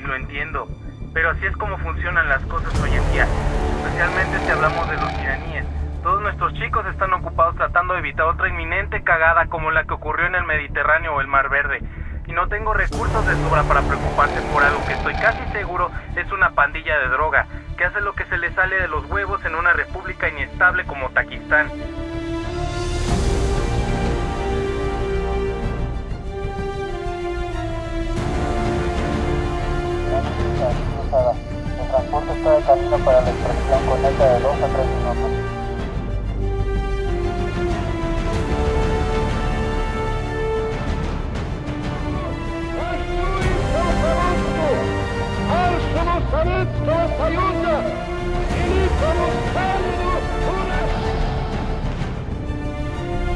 lo entiendo, pero así es como funcionan las cosas hoy en día, especialmente si hablamos de los iraníes. Todos nuestros chicos están ocupados tratando de evitar otra inminente cagada como la que ocurrió en el Mediterráneo o el Mar Verde. Y no tengo recursos de sobra para preocuparse por algo que estoy casi seguro es una pandilla de droga, que hace lo que se le sale de los huevos en una república inestable como Takistán. De camino para la extracción de 2 a 3 minutos.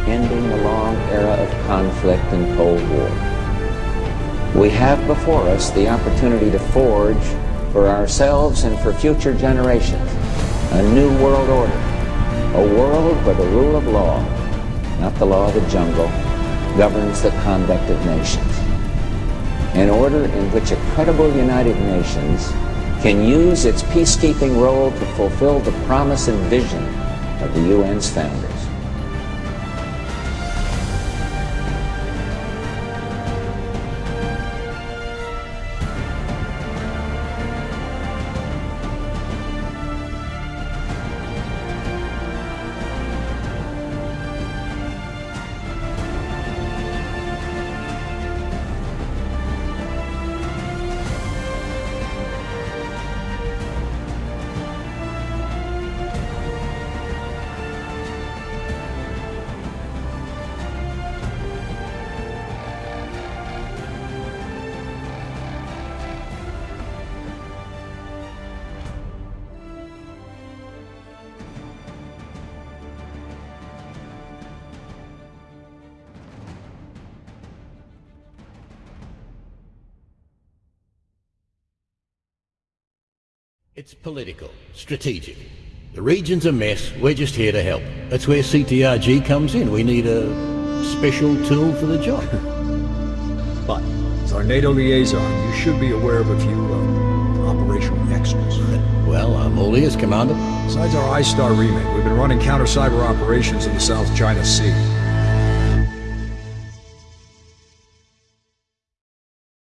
Ending the long era of conflict and Cold War. We have before us the opportunity to forge for ourselves and for future generations a new world order, a world where the rule of law, not the law of the jungle, governs the conduct of nations. An order in which a credible United Nations can use its peacekeeping role to fulfill the promise and vision of the UN's founders. It's political, strategic. The region's a mess, we're just here to help. That's where CTRG comes in. We need a special tool for the job. But, as our NATO liaison, you should be aware of a few uh, operational extras. well, I'm all ears, Commander. Besides our I-Star remake, we've been running counter-cyber operations in the South China Sea.